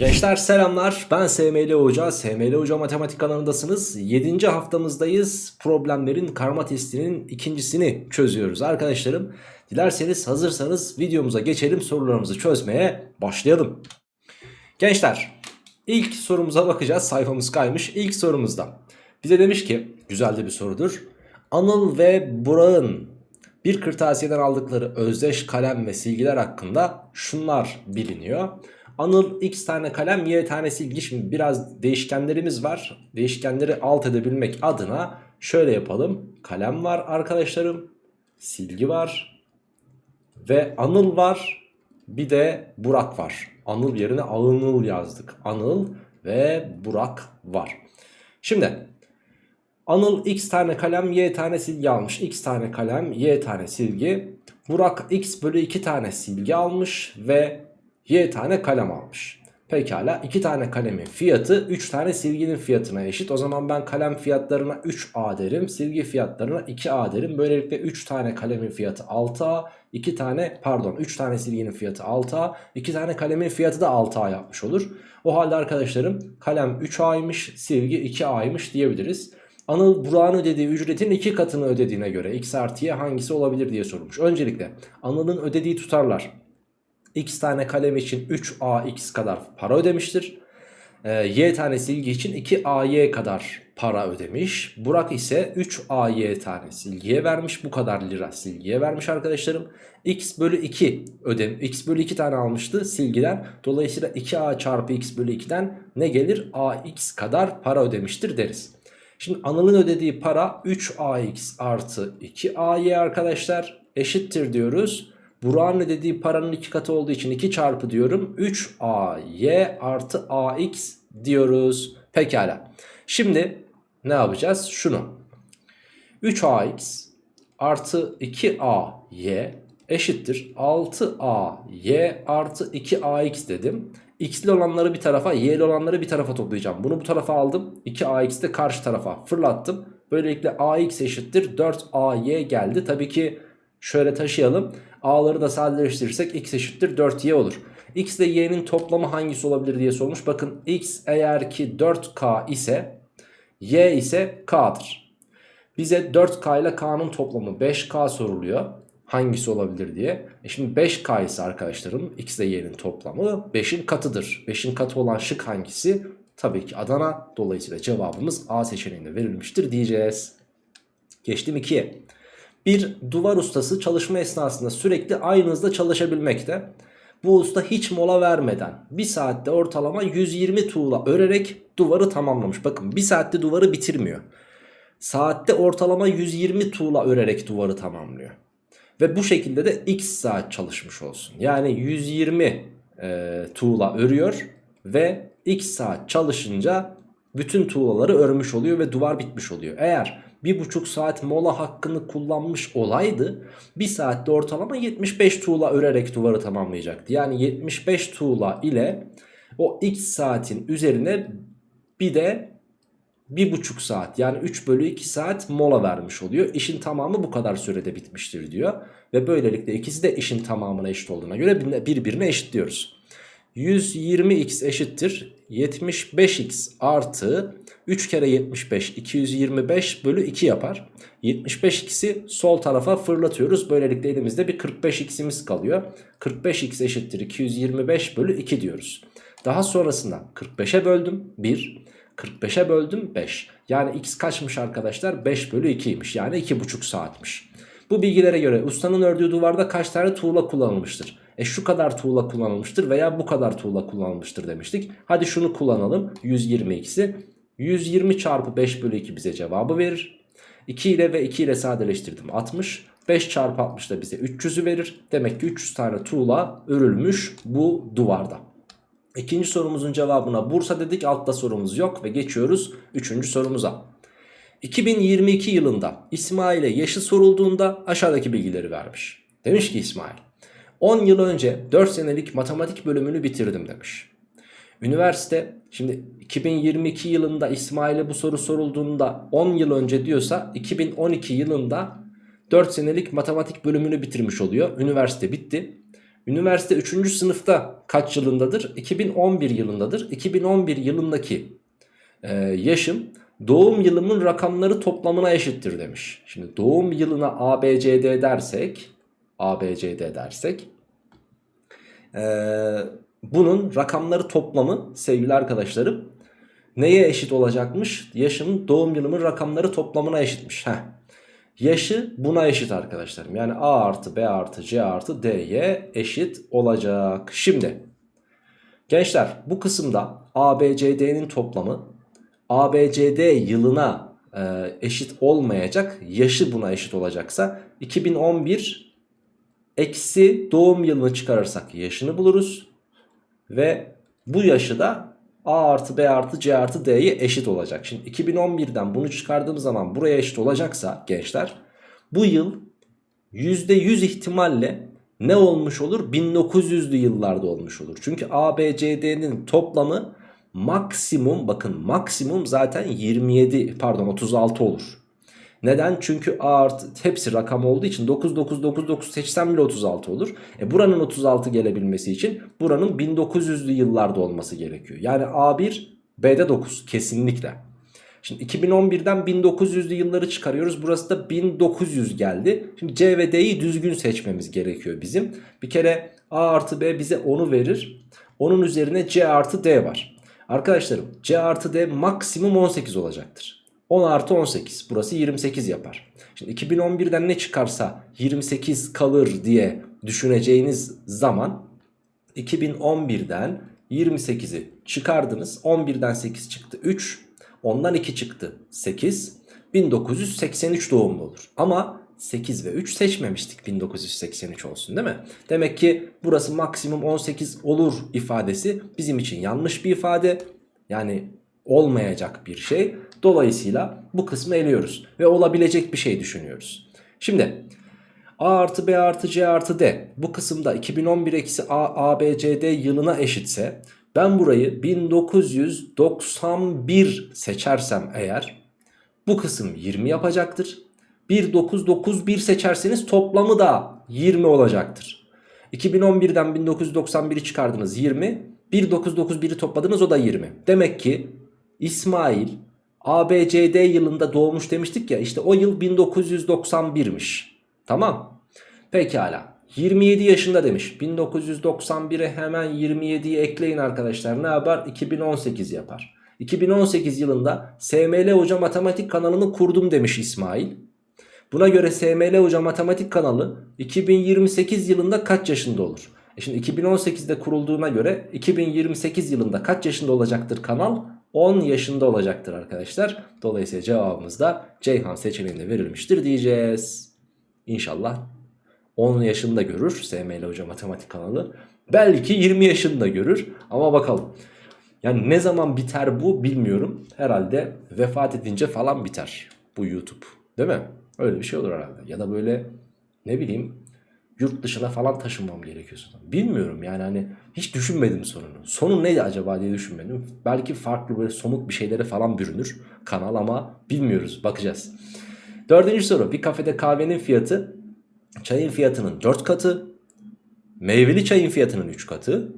Gençler selamlar. Ben SML Hoca. SML Hoca Matematik kanalındasınız 7. haftamızdayız. Problemlerin karma testinin ikincisini çözüyoruz arkadaşlarım. Dilerseniz hazırsanız videomuza geçelim sorularımızı çözmeye başlayalım. Gençler ilk sorumuza bakacağız. Sayfamız kaymış. İlk sorumuzda. Bize demiş ki güzel de bir sorudur. Anıl ve Burak'ın bir kırtasiyeden aldıkları özdeş kalem ve silgiler hakkında şunlar biliniyor Anıl x tane kalem y tane silgi. Şimdi biraz değişkenlerimiz var. Değişkenleri alt edebilmek adına şöyle yapalım. Kalem var arkadaşlarım. Silgi var. Ve Anıl var. Bir de Burak var. Anıl yerine Anıl yazdık. Anıl ve Burak var. Şimdi Anıl x tane kalem y tane silgi almış. x tane kalem y tane silgi. Burak x bölü 2 tane silgi almış ve y tane kalem almış. Pekala 2 tane kalemin fiyatı 3 tane silginin fiyatına eşit. O zaman ben kalem fiyatlarına 3A derim. Silgi fiyatlarına 2A derim. Böylelikle 3 tane kalemin fiyatı 6A. 2 tane pardon 3 tane silginin fiyatı 6A. 2 tane kalemin fiyatı da 6A yapmış olur. O halde arkadaşlarım kalem 3A'ymış silgi 2A'ymış diyebiliriz. Anıl Burak'ın ödediği ücretin 2 katını ödediğine göre x artı y hangisi olabilir diye sorulmuş. Öncelikle Anıl'ın ödediği tutarlar x tane kalem için 3ax kadar para ödemiştir. E, y tane silgi için 2ay kadar para ödemiş. Burak ise 3ay tane silgiye vermiş. Bu kadar lira silgiye vermiş arkadaşlarım. x bölü 2 ödem x bölü 2 tane almıştı silgiler. Dolayısıyla 2a çarpı x bölü 2'den ne gelir? ax kadar para ödemiştir deriz. Şimdi Anıl'ın ödediği para 3ax artı 2ay arkadaşlar eşittir diyoruz. Burak'ın ödediği paranın iki katı olduğu için 2 çarpı diyorum. 3ay artı ax diyoruz. Pekala. Şimdi ne yapacağız? Şunu. 3ax artı 2ay eşittir 6ay artı 2ax dedim. X'li olanları bir tarafa y'li olanları bir tarafa toplayacağım. Bunu bu tarafa aldım. 2ax'i de karşı tarafa fırlattım. Böylelikle ax eşittir 4ay geldi. Tabii ki şöyle taşıyalım. A'ları da sadeleştirirsek x eşittir 4y olur. X ile y'nin toplamı hangisi olabilir diye sormuş. Bakın x eğer ki 4k ise y ise k'dır. Bize 4k ile k'nın toplamı 5k soruluyor. Hangisi olabilir diye. E şimdi 5k ise arkadaşlarım x ile y'nin toplamı 5'in katıdır. 5'in katı olan şık hangisi? Tabii ki Adana. Dolayısıyla cevabımız A seçeneğinde verilmiştir diyeceğiz. Geçtim 2'ye. Bir duvar ustası çalışma esnasında sürekli aynı hızda çalışabilmekte. Bu usta hiç mola vermeden bir saatte ortalama 120 tuğla örerek duvarı tamamlamış. Bakın bir saatte duvarı bitirmiyor. Saatte ortalama 120 tuğla örerek duvarı tamamlıyor. Ve bu şekilde de x saat çalışmış olsun. Yani 120 e, tuğla örüyor ve x saat çalışınca bütün tuğlaları örmüş oluyor ve duvar bitmiş oluyor. Eğer bir buçuk saat mola hakkını kullanmış olaydı bir saatte ortalama 75 tuğla örerek duvarı tamamlayacaktı. Yani 75 tuğla ile o x saatin üzerine bir de bir buçuk saat yani 3 bölü 2 saat mola vermiş oluyor. İşin tamamı bu kadar sürede bitmiştir diyor. Ve böylelikle ikisi de işin tamamına eşit olduğuna göre birbirine eşitliyoruz. 120x eşittir 75x artı 3 kere 75 225 bölü 2 yapar. 75x'i sol tarafa fırlatıyoruz. Böylelikle elimizde bir 45x'imiz kalıyor. 45x eşittir 225 bölü 2 diyoruz. Daha sonrasında 45'e böldüm 1. 45'e böldüm 5. Yani x kaçmış arkadaşlar? 5 bölü 2'ymiş. Yani 2,5 saatmiş. Bu bilgilere göre ustanın ördüğü duvarda kaç tane tuğla kullanılmıştır? E şu kadar tuğla kullanılmıştır veya bu kadar tuğla kullanılmıştır demiştik. Hadi şunu kullanalım 120x'i. 120 çarpı 5 bölü 2 bize cevabı verir. 2 ile ve 2 ile sadeleştirdim 60. 5 çarpı 60 da bize 300'ü verir. Demek ki 300 tane tuğla örülmüş bu duvarda. İkinci sorumuzun cevabına Bursa dedik altta sorumuz yok ve geçiyoruz üçüncü sorumuza. 2022 yılında İsmail'e yaşı sorulduğunda aşağıdaki bilgileri vermiş. Demiş ki İsmail 10 yıl önce 4 senelik matematik bölümünü bitirdim demiş. Üniversite şimdi 2022 yılında İsmail'e bu soru sorulduğunda 10 yıl önce diyorsa 2012 yılında 4 senelik matematik bölümünü bitirmiş oluyor. Üniversite bitti. Üniversite 3. sınıfta kaç yılındadır? 2011 yılındadır. 2011 yılındaki e, yaşım doğum yılımın rakamları toplamına eşittir demiş. Şimdi doğum yılına ABCD dersek ABCD dersek e, bunun rakamları toplamı sevgili arkadaşlarım neye eşit olacakmış? Yaşımın doğum yılımın rakamları toplamına eşitmiş. Heh. Yaşı buna eşit arkadaşlarım. Yani A artı B artı C artı D'ye eşit olacak. Şimdi gençler bu kısımda ABCD'nin toplamı ABCD yılına e, eşit olmayacak. Yaşı buna eşit olacaksa 2011 eksi doğum yılını çıkarırsak yaşını buluruz. Ve bu yaşı da A artı B artı C artı D'ye eşit olacak. Şimdi 2011'den bunu çıkardığım zaman buraya eşit olacaksa gençler bu yıl %100 ihtimalle ne olmuş olur? 1900'lü yıllarda olmuş olur. Çünkü A, B, C, D'nin toplamı maksimum bakın maksimum zaten 27 pardon 36 olur. Neden? Çünkü A artı hepsi rakam olduğu için 9 9 9 9 seçsem bile 36 olur. E buranın 36 gelebilmesi için buranın 1900'lü yıllarda olması gerekiyor. Yani A1 B'de 9 kesinlikle. Şimdi 2011'den 1900'lü yılları çıkarıyoruz. Burası da 1900 geldi. Şimdi C ve D'yi düzgün seçmemiz gerekiyor bizim. Bir kere A artı B bize 10'u verir. Onun üzerine C artı D var. Arkadaşlarım C artı D maksimum 18 olacaktır. 10 artı 18 burası 28 yapar. Şimdi 2011'den ne çıkarsa 28 kalır diye düşüneceğiniz zaman 2011'den 28'i çıkardınız. 11'den 8 çıktı 3. Ondan 2 çıktı 8. 1983 doğumlu olur. Ama 8 ve 3 seçmemiştik 1983 olsun değil mi? Demek ki burası maksimum 18 olur ifadesi bizim için yanlış bir ifade. Yani olmayacak bir şey. Dolayısıyla bu kısmı eliyoruz ve olabilecek bir şey düşünüyoruz. Şimdi A artı B artı C artı D bu kısımda 2011 eksi A, A, B, C, D yılına eşitse ben burayı 1991 seçersem eğer bu kısım 20 yapacaktır. 1991 seçerseniz toplamı da 20 olacaktır. 2011'den 1991'i çıkardınız 20. 1991'i topladınız o da 20. Demek ki İsmail ABCD yılında doğmuş demiştik ya işte o yıl 1991'miş. Tamam. Pekala. 27 yaşında demiş. 1991'e hemen 27'yi ekleyin arkadaşlar. Ne yapar? 2018 yapar. 2018 yılında SML Hoca Matematik kanalını kurdum demiş İsmail. Buna göre SML Hoca Matematik kanalı 2028 yılında kaç yaşında olur? E şimdi 2018'de kurulduğuna göre 2028 yılında kaç yaşında olacaktır kanal? 10 yaşında olacaktır arkadaşlar. Dolayısıyla cevabımız da Ceyhan seçeneğinde verilmiştir diyeceğiz. İnşallah 10 yaşında görür SML Hoca Matematik kanalı. Belki 20 yaşında görür ama bakalım. Yani ne zaman biter bu bilmiyorum. Herhalde vefat edince falan biter bu YouTube. Değil mi? Öyle bir şey olur herhalde. Ya da böyle ne bileyim yurt dışına falan taşınmam gerekiyor. Bilmiyorum yani hani hiç düşünmedim sonunu. Sonu neydi acaba diye düşünmedim. Belki farklı böyle somut bir şeylere falan bürünür kanal ama bilmiyoruz bakacağız. Dördüncü soru bir kafede kahvenin fiyatı çayın fiyatının 4 katı, meyveli çayın fiyatının 3 katı,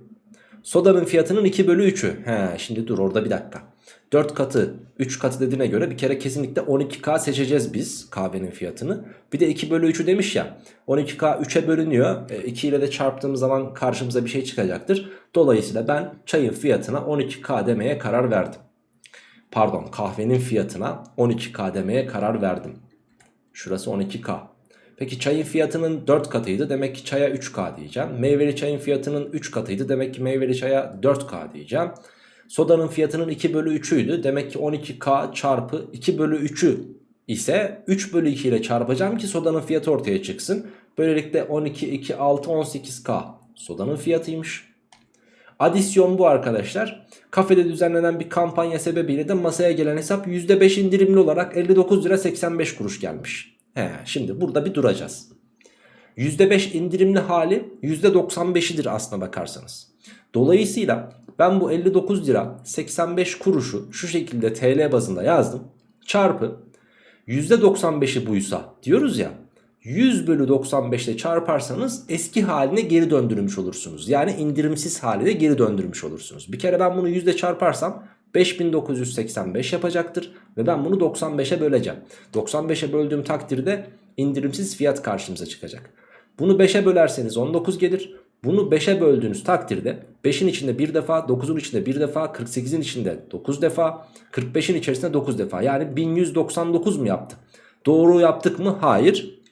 sodanın fiyatının 2 bölü 3'ü. He şimdi dur orada bir dakika. 4 katı 3 katı dediğine göre bir kere kesinlikle 12K seçeceğiz biz kahvenin fiyatını. Bir de 2 bölü 3'ü demiş ya 12K 3'e bölünüyor. E, 2 ile de çarptığımız zaman karşımıza bir şey çıkacaktır. Dolayısıyla ben çayın fiyatına 12K demeye karar verdim. Pardon kahvenin fiyatına 12K demeye karar verdim. Şurası 12K. Peki çayın fiyatının 4 katıydı demek ki çaya 3K diyeceğim. Meyveli çayın fiyatının 3 katıydı demek ki meyveli çaya 4K diyeceğim. Sodanın fiyatının 2 bölü 3'üydü. Demek ki 12K çarpı 2 bölü 3'ü ise 3 bölü 2 ile çarpacağım ki sodanın fiyatı ortaya çıksın. Böylelikle 12, 2, 6, 18K sodanın fiyatıymış. Adisyon bu arkadaşlar. Kafede düzenlenen bir kampanya sebebiyle de masaya gelen hesap %5 indirimli olarak 59 lira 85 kuruş gelmiş. He, şimdi burada bir duracağız. %5 indirimli hali %95'idir aslına bakarsanız. Dolayısıyla ben bu 59 lira 85 kuruşu şu şekilde TL bazında yazdım. Çarpı %95'i buysa diyoruz ya 100 bölü 95 ile çarparsanız eski haline geri döndürmüş olursunuz. Yani indirimsiz haline geri döndürmüş olursunuz. Bir kere ben bunu 100 ile çarparsam 5985 yapacaktır. Ve ben bunu 95'e böleceğim. 95'e böldüğüm takdirde indirimsiz fiyat karşımıza çıkacak. Bunu 5'e bölerseniz 19 gelir. Bunu 5'e böldüğünüz takdirde 5'in içinde bir defa, 9'un içinde bir defa, 48'in içinde 9 defa, 45'in içerisinde 9 defa. Yani 1199 mu yaptı? Doğru yaptık mı? Hayır.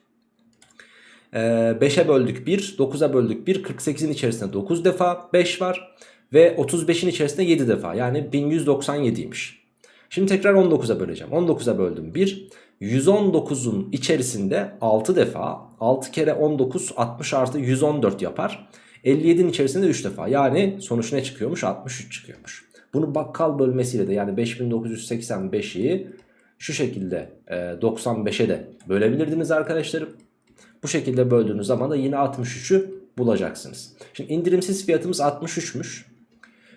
Ee, 5'e böldük 1, 9'a böldük 1, 48'in içerisinde 9 defa 5 var. Ve 35'in içerisinde 7 defa yani 1197'ymiş. Şimdi tekrar 19'a böleceğim. 19'a böldüm 1. 119'un içerisinde 6 defa 6 kere 19 60 artı 114 yapar. 57'nin içerisinde 3 defa yani sonuç ne çıkıyormuş 63 çıkıyormuş. Bunu bakkal bölmesiyle de yani 5985'i şu şekilde 95'e de bölebilirdiniz arkadaşlarım. Bu şekilde böldüğünüz zaman da yine 63'ü bulacaksınız. Şimdi indirimsiz fiyatımız 63'müş.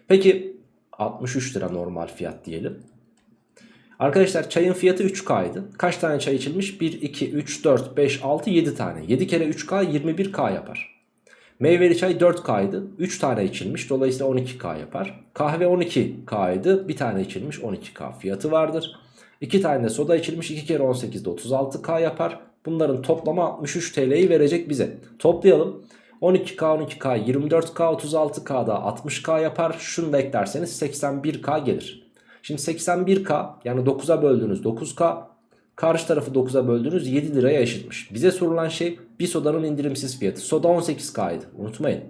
Peki 63 lira normal fiyat diyelim. Arkadaşlar çayın fiyatı 3K'ydı. Kaç tane çay içilmiş? 1, 2, 3, 4, 5, 6, 7 tane. 7 kere 3K 21K yapar. Meyveli çay 4K'ydı. 3 tane içilmiş. Dolayısıyla 12K yapar. Kahve 12K'ydı. Bir tane içilmiş 12K fiyatı vardır. 2 tane soda içilmiş. 2 kere 18'de 36K yapar. Bunların toplamı 63 TL'yi verecek bize. Toplayalım. 12K 12K 24K 36K da 60K yapar. Şunu da eklerseniz 81K gelir. Şimdi 81K yani 9'a böldüğünüz 9K karşı tarafı 9'a böldüğünüz 7 liraya eşitmiş. Bize sorulan şey bir sodanın indirimsiz fiyatı. Soda 18K'ydı unutmayın.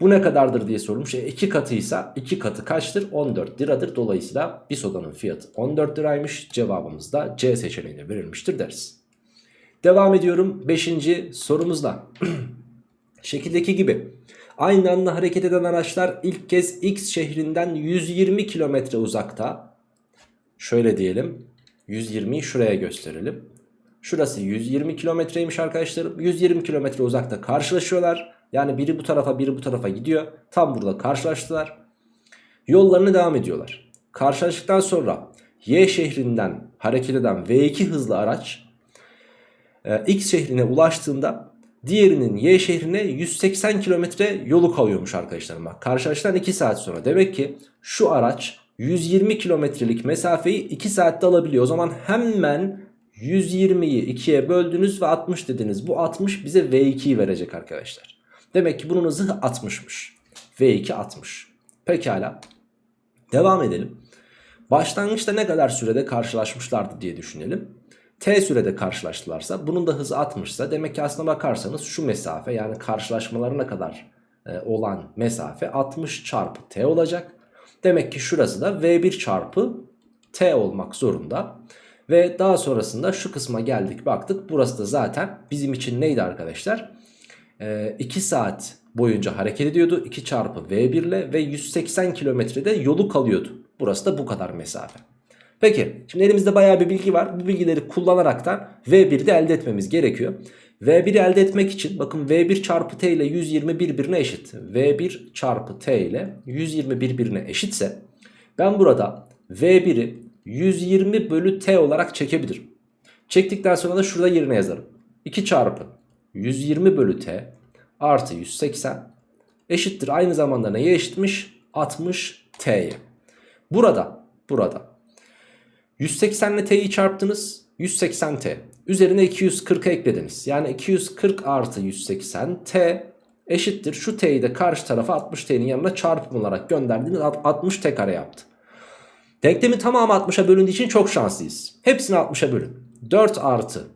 Bu ne kadardır diye sorulmuş. E 2 katıysa 2 katı kaçtır? 14 liradır. Dolayısıyla bir sodanın fiyatı 14 liraymış. Cevabımız da C seçeneğinde verilmiştir deriz. Devam ediyorum 5. sorumuzla. Şekildeki gibi aynı anda hareket eden araçlar ilk kez X şehrinden 120 kilometre uzakta. Şöyle diyelim 120'yi şuraya gösterelim. Şurası 120 kilometreymiş arkadaşlarım. 120 kilometre uzakta karşılaşıyorlar. Yani biri bu tarafa biri bu tarafa gidiyor. Tam burada karşılaştılar. Yollarına devam ediyorlar. Karşılaştıktan sonra Y şehrinden hareket eden V2 hızlı araç e, X şehrine ulaştığında diğerinin Y şehrine 180 kilometre yolu kalıyormuş arkadaşlarım. Bak karşılaştıktan 2 saat sonra. Demek ki şu araç 120 kilometrelik mesafeyi 2 saatte alabiliyor. O zaman hemen 120'yi 2'ye böldünüz ve 60 dediniz. Bu 60 bize V2'yi verecek arkadaşlar. Demek ki bunun hızı 60'mış. V2 60. Pekala. Devam edelim. Başlangıçta ne kadar sürede karşılaşmışlardı diye düşünelim. T sürede karşılaştılarsa bunun da hızı 60 ise demek ki aslına bakarsanız şu mesafe yani karşılaşmalarına kadar e, olan mesafe 60 çarpı T olacak. Demek ki şurası da V1 çarpı T olmak zorunda. Ve daha sonrasında şu kısma geldik baktık. Burası da zaten bizim için neydi arkadaşlar? Ee, 2 saat boyunca hareket ediyordu. 2 çarpı V1 ile ve 180 kilometrede yolu kalıyordu. Burası da bu kadar mesafe. Peki şimdi elimizde bayağı bir bilgi var. Bu bilgileri kullanaraktan V1'i de elde etmemiz gerekiyor. V1'i elde etmek için bakın V1 çarpı T ile 120 birbirine eşit. V1 çarpı T ile 120 birbirine eşitse ben burada V1'i 120 bölü T olarak çekebilirim. Çektikten sonra da şurada yerine yazarım. 2 çarpı 120 bölü T artı 180 eşittir. Aynı zamanda neye eşitmiş? 60 T'ye. Burada, burada 180 ile T'yi çarptınız. 180 T. Üzerine 240 eklediniz. Yani 240 artı 180 T eşittir. Şu T'yi de karşı tarafa 60 T'nin yanına çarpım olarak gönderdiğiniz 60 T kare yaptı. Denklemin tamamı 60'a bölündüğü için çok şanslıyız. Hepsini 60'a bölün. 4 artı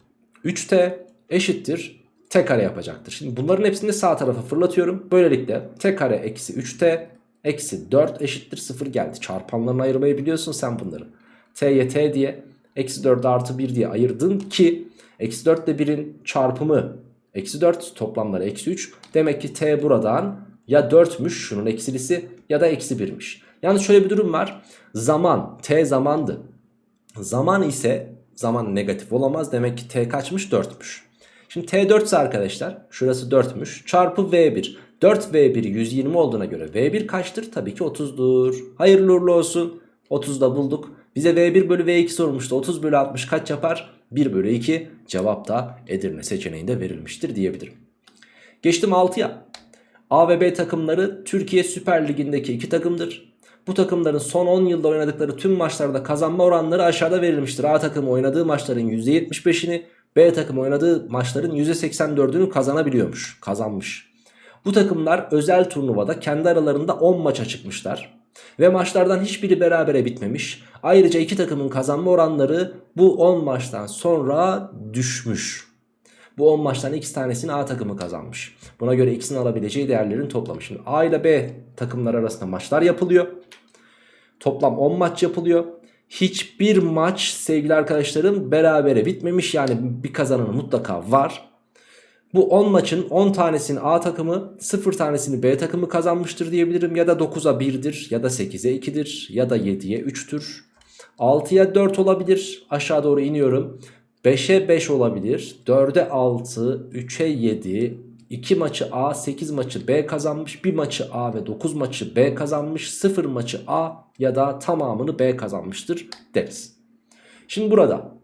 3T eşittir T kare yapacaktır. Şimdi bunların hepsini sağ tarafa fırlatıyorum. Böylelikle T kare eksi 3T eksi 4 eşittir 0 geldi. Çarpanlarını ayırmayı biliyorsun sen bunları. T'ye T diye eksi 4 artı 1 diye ayırdın ki eksi 4 ile 1'in çarpımı eksi 4 toplamları eksi 3. Demek ki T buradan ya 4'müş şunun eksilisi ya da eksi 1'miş. Yani şöyle bir durum var. Zaman T zamandı. Zaman ise zaman negatif olamaz. Demek ki T kaçmış 4'müş. Şimdi T 4 ise arkadaşlar şurası 4'müş. Çarpı V1. 4V1 120 olduğuna göre V1 kaçtır? Tabii ki 30'dur. Hayırlı uğurlu olsun. 30'da bulduk. Bize V1 bölü V2 sormuştu. 30 bölü 60 kaç yapar? 1 bölü 2 cevap da Edirne seçeneğinde verilmiştir diyebilirim. Geçtim 6'ya. A ve B takımları Türkiye Süper Ligi'ndeki iki takımdır. Bu takımların son 10 yılda oynadıkları tüm maçlarda kazanma oranları aşağıda verilmiştir. A takımı oynadığı maçların %75'ini, B takımı oynadığı maçların %84'ünü kazanabiliyormuş, kazanmış. Bu takımlar özel turnuvada kendi aralarında 10 maça çıkmışlar. Ve maçlardan hiçbiri berabere bitmemiş. Ayrıca iki takımın kazanma oranları bu 10 maçtan sonra düşmüş. Bu 10 maçtan x tanesini A takımı kazanmış. Buna göre x'in alabileceği değerlerin toplamı. Şimdi A ile B takımlar arasında maçlar yapılıyor. Toplam 10 maç yapılıyor. Hiçbir maç sevgili arkadaşlarım berabere bitmemiş. Yani bir kazananı mutlaka var. Bu 10 maçın 10 tanesini A takımı 0 tanesini B takımı kazanmıştır diyebilirim. Ya da 9'a 1'dir ya da 8'e 2'dir ya da 7'ye 3'tür. 6'ya 4 olabilir aşağı doğru iniyorum. 5'e 5 olabilir. 4'e 6, 3'e 7, 2 maçı A, 8 maçı B kazanmış. 1 maçı A ve 9 maçı B kazanmış. 0 maçı A ya da tamamını B kazanmıştır deriz. Şimdi burada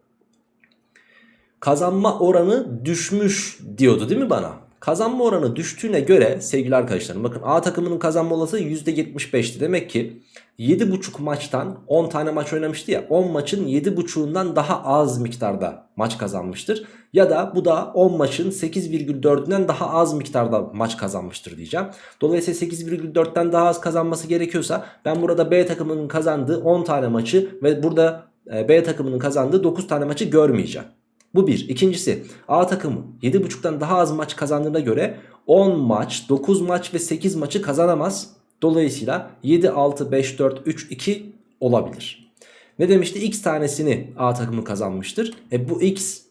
kazanma oranı düşmüş diyordu değil mi bana? Kazanma oranı düştüğüne göre sevgili arkadaşlarım bakın A takımının kazanma olasılığı %75'ti. Demek ki 7,5 maçtan 10 tane maç oynamıştı ya 10 maçın 7,5'undan daha az miktarda maç kazanmıştır. Ya da bu da 10 maçın 8,4'ünden daha az miktarda maç kazanmıştır diyeceğim. Dolayısıyla 8,4'ten daha az kazanması gerekiyorsa ben burada B takımının kazandığı 10 tane maçı ve burada e, B takımının kazandığı 9 tane maçı görmeyeceğim. Bu bir. İkincisi A takımı 7.5'tan daha az maç kazandığına göre 10 maç, 9 maç ve 8 maçı kazanamaz. Dolayısıyla 7, 6, 5, 4, 3, 2 olabilir. Ne demişti? X tanesini A takımı kazanmıştır. E bu X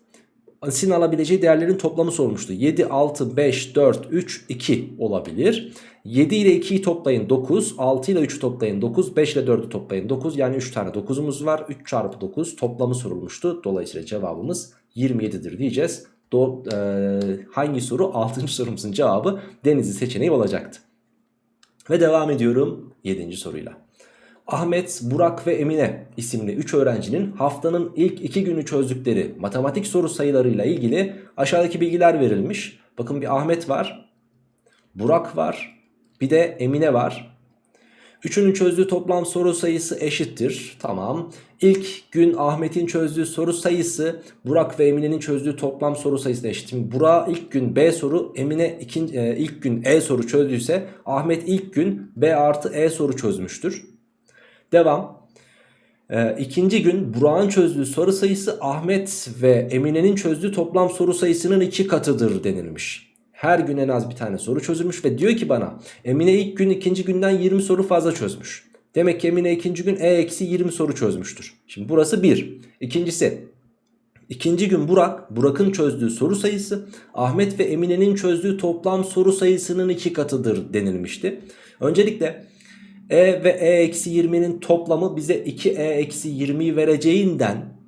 sin alabileceği değerlerin toplamı sormuştu. 7, 6, 5, 4, 3, 2 olabilir. 7 ile 2'yi toplayın 9. 6 ile 3'ü toplayın 9. 5 ile 4'ü toplayın 9. Yani 3 tane 9'umuz var. 3 çarpı 9 toplamı sorulmuştu. Dolayısıyla cevabımız 27'dir diyeceğiz. Do e, hangi soru? 6. sorumuzun cevabı Denizli seçeneği olacaktı. Ve devam ediyorum 7. soruyla. Ahmet, Burak ve Emine isimli 3 öğrencinin haftanın ilk 2 günü çözdükleri matematik soru sayılarıyla ilgili aşağıdaki bilgiler verilmiş. Bakın bir Ahmet var, Burak var, bir de Emine var. Üçünün çözdüğü toplam soru sayısı eşittir. Tamam. İlk gün Ahmet'in çözdüğü soru sayısı Burak ve Emine'nin çözdüğü toplam soru sayısı eşit. Şimdi Burak ilk gün B soru, Emine ikinci, e, ilk gün E soru çözdüyse Ahmet ilk gün B artı E soru çözmüştür. Devam. Ee, ikinci gün Burak'ın çözdüğü soru sayısı Ahmet ve Emine'nin çözdüğü toplam soru sayısının iki katıdır denilmiş. Her gün en az bir tane soru çözülmüş ve diyor ki bana Emine ilk gün ikinci günden 20 soru fazla çözmüş. Demek ki Emine ikinci gün E-20 soru çözmüştür. Şimdi burası bir. İkincisi ikinci gün Burak, Burak'ın çözdüğü soru sayısı Ahmet ve Emine'nin çözdüğü toplam soru sayısının iki katıdır denilmişti. Öncelikle E ve E-20'nin toplamı bize 2E-20'yi vereceğinden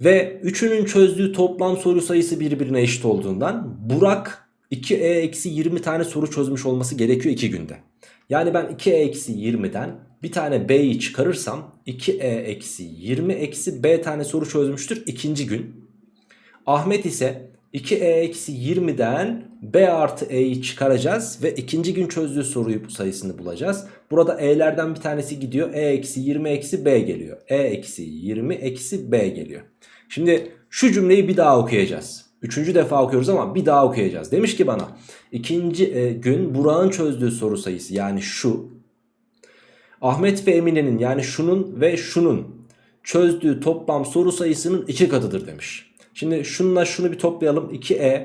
ve üçünün çözdüğü toplam soru sayısı birbirine eşit olduğundan Burak 2E-20 tane soru çözmüş olması gerekiyor 2 günde. Yani ben 2E-20'den bir tane B'yi çıkarırsam 2E-20 B tane soru çözmüştür ikinci gün. Ahmet ise 2E-20'den B artı E'yi çıkaracağız ve ikinci gün çözdüğü soruyu sayısını bulacağız. Burada E'lerden bir tanesi gidiyor. E-20 B geliyor. E-20 B geliyor. Şimdi şu cümleyi bir daha okuyacağız. Üçüncü defa okuyoruz ama bir daha okuyacağız. Demiş ki bana ikinci e, gün Burak'ın çözdüğü soru sayısı yani şu. Ahmet ve Emine'nin yani şunun ve şunun çözdüğü toplam soru sayısının iki katıdır demiş. Şimdi şununla şunu bir toplayalım. 2e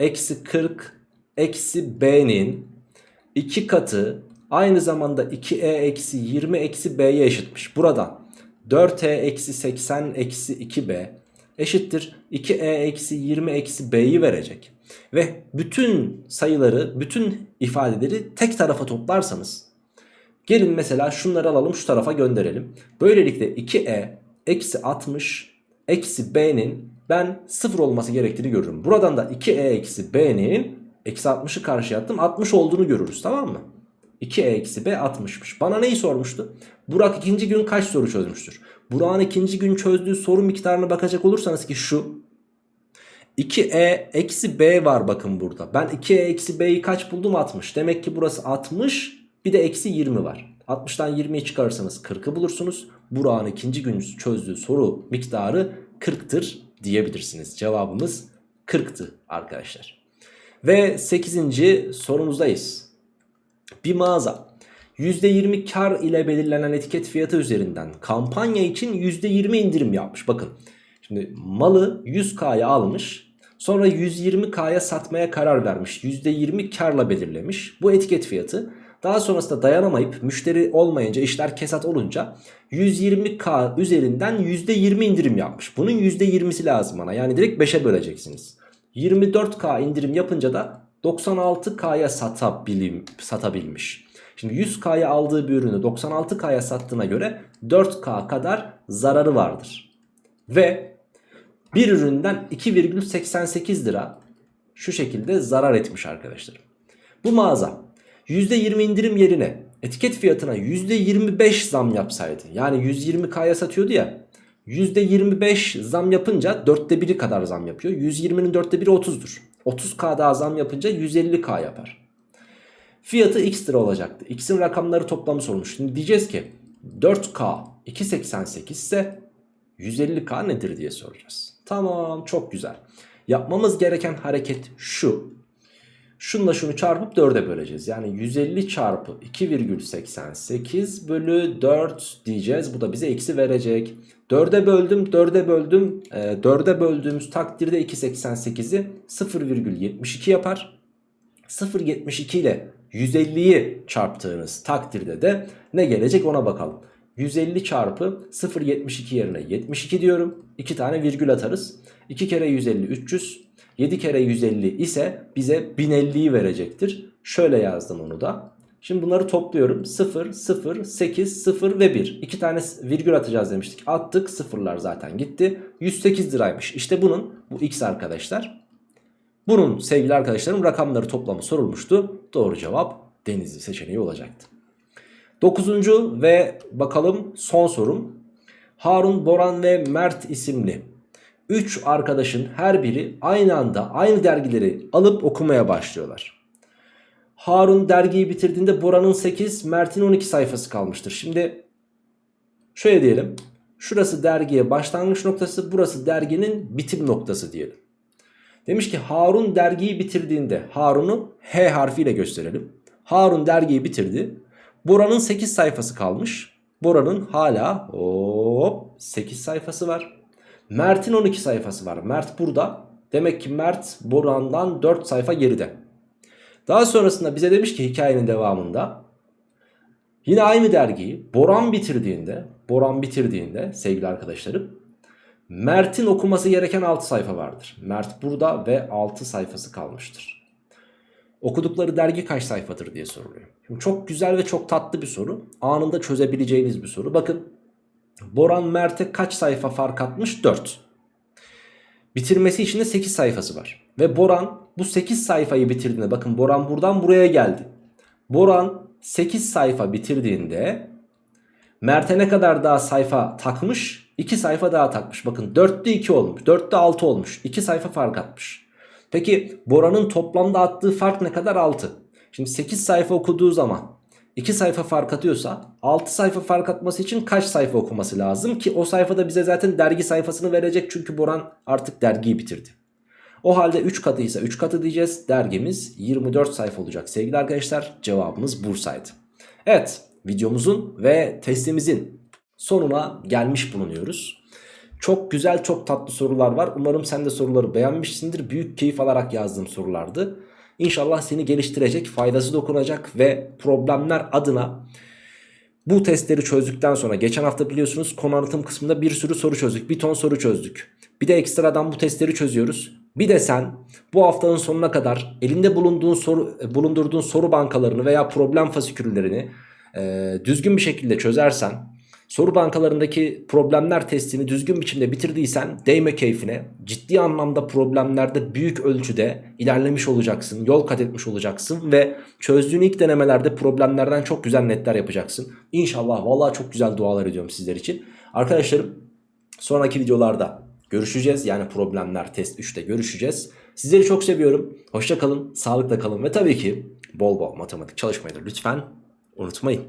eksi 40 eksi b'nin 2 katı aynı zamanda 2e eksi 20 eksi b'ye eşitmiş. Buradan 4e eksi 80 eksi 2b eşittir 2e eksi 20 eksi b'yi verecek. Ve bütün sayıları bütün ifadeleri tek tarafa toplarsanız gelin mesela şunları alalım şu tarafa gönderelim. Böylelikle 2e eksi 60 eksi b'nin ben 0 olması gerektiğini görürüm. Buradan da 2e eksi b'nin eksi 60'ı karşıya attım 60 olduğunu görürüz tamam mı? 2e eksi b 60'mış. Bana neyi sormuştu? Burak ikinci gün kaç soru çözmüştür? Burak'ın ikinci gün çözdüğü soru miktarına bakacak olursanız ki şu 2e eksi b var bakın burada. Ben 2e eksi b'yi kaç buldum? 60. Demek ki burası 60 bir de eksi 20 var. 60'tan 20'yi çıkarırsanız 40'ı bulursunuz. Burak'ın ikinci gün çözdüğü soru miktarı 40'tır diyebilirsiniz. Cevabımız 40'tı arkadaşlar. Ve 8. sorumuzdayız. Bir mağaza %20 kar ile belirlenen etiket fiyatı üzerinden kampanya için %20 indirim yapmış. Bakın şimdi malı 100K'ya almış sonra 120K'ya satmaya karar vermiş. %20 karla belirlemiş bu etiket fiyatı. Daha sonrasında dayanamayıp müşteri olmayınca işler kesat olunca 120K üzerinden %20 indirim yapmış. Bunun %20'si lazım bana yani direkt 5'e böleceksiniz. 24K indirim yapınca da 96K'ya satabilim, satabilmiş. Şimdi 100K'ya aldığı bir ürünü 96K'ya sattığına göre 4K kadar zararı vardır. Ve bir üründen 2,88 lira şu şekilde zarar etmiş arkadaşlar. Bu mağaza %20 indirim yerine etiket fiyatına %25 zam yapsaydı yani 120K'ya satıyordu ya %25 zam yapınca dörtte biri kadar zam yapıyor. 120'nin dörtte biri 30'dur. 30K daha zam yapınca 150K yapar. Fiyatı x lira olacaktı. X'in rakamları toplamı sormuş. Şimdi diyeceğiz ki 4K 2.88 ise 150K nedir diye soracağız. Tamam çok güzel. Yapmamız gereken hareket şu. Şunla şunu çarpıp 4'e böleceğiz. Yani 150 çarpı 2,88 bölü 4 diyeceğiz. Bu da bize eksi verecek. 4'e böldüm 4'e böldüm. E, 4'e böldüğümüz takdirde 2,88'i 0,72 yapar. 0,72 ile 150'yi çarptığınız takdirde de ne gelecek ona bakalım. 150 çarpı 0,72 yerine 72 diyorum. 2 tane virgül atarız. 2 kere 150 300. 7 kere 150 ise bize 1050'yi verecektir. Şöyle yazdım onu da. Şimdi bunları topluyorum. 0, 0, 8, 0 ve 1. 2 tane virgül atacağız demiştik. Attık. Sıfırlar zaten gitti. 108 liraymış. İşte bunun bu x arkadaşlar. Bunun sevgili arkadaşlarım rakamları toplamı sorulmuştu. Doğru cevap Denizli seçeneği olacaktı. Dokuzuncu ve bakalım son sorum. Harun, Boran ve Mert isimli 3 arkadaşın her biri aynı anda aynı dergileri alıp okumaya başlıyorlar. Harun dergiyi bitirdiğinde Boran'ın 8, Mert'in 12 sayfası kalmıştır. Şimdi şöyle diyelim. Şurası dergiye başlangıç noktası, burası derginin bitim noktası diyelim. Demiş ki Harun dergiyi bitirdiğinde Harun'u H harfiyle gösterelim. Harun dergiyi bitirdi. Bora'nın 8 sayfası kalmış. Bora'nın hala hop 8 sayfası var. Mert'in 12 sayfası var. Mert burada. Demek ki Mert Boran'dan 4 sayfa geride. Daha sonrasında bize demiş ki hikayenin devamında yine aynı dergiyi Boran bitirdiğinde Boran bitirdiğinde sevgili arkadaşlarım Mert'in okuması gereken 6 sayfa vardır. Mert burada ve 6 sayfası kalmıştır. Okudukları dergi kaç sayfadır diye soruluyor. Şimdi çok güzel ve çok tatlı bir soru. Anında çözebileceğiniz bir soru. Bakın Boran Mert'e kaç sayfa fark atmış? 4. Bitirmesi için de 8 sayfası var. Ve Boran bu 8 sayfayı bitirdiğinde bakın Boran buradan buraya geldi. Boran 8 sayfa bitirdiğinde Mert'e ne kadar daha sayfa takmış? 2 sayfa daha takmış. Bakın 4'te 2 olmuş. 4'te 6 olmuş. 2 sayfa fark atmış. Peki Bora'nın toplamda attığı fark ne kadar? 6. Şimdi 8 sayfa okuduğu zaman 2 sayfa fark atıyorsa 6 sayfa fark atması için kaç sayfa okuması lazım ki o sayfada bize zaten dergi sayfasını verecek çünkü Boran artık dergiyi bitirdi. O halde 3 katıysa 3 katı diyeceğiz. Dergimiz 24 sayfa olacak sevgili arkadaşlar. Cevabımız Bursa'ydı. Evet videomuzun ve testimizin sonuna gelmiş bulunuyoruz. Çok güzel çok tatlı sorular var. Umarım sen de soruları beğenmişsindir. Büyük keyif alarak yazdığım sorulardı. İnşallah seni geliştirecek, faydası dokunacak ve problemler adına bu testleri çözdükten sonra geçen hafta biliyorsunuz konu anlatım kısmında bir sürü soru çözdük. Bir ton soru çözdük. Bir de ekstradan bu testleri çözüyoruz. Bir de sen bu haftanın sonuna kadar elinde bulunduğun soru, bulundurduğun soru bankalarını veya problem fasiküllerini e, düzgün bir şekilde çözersen Soru bankalarındaki problemler testini düzgün biçimde bitirdiysen değme keyfine. Ciddi anlamda problemlerde büyük ölçüde ilerlemiş olacaksın. Yol kat etmiş olacaksın ve çözdüğün ilk denemelerde problemlerden çok güzel netler yapacaksın. İnşallah vallahi çok güzel dualar ediyorum sizler için. Arkadaşlarım sonraki videolarda görüşeceğiz. Yani problemler test 3'te görüşeceğiz. Sizleri çok seviyorum. Hoşça kalın, sağlıkla kalın ve tabii ki bol bol matematik çalışmayı da lütfen unutmayın.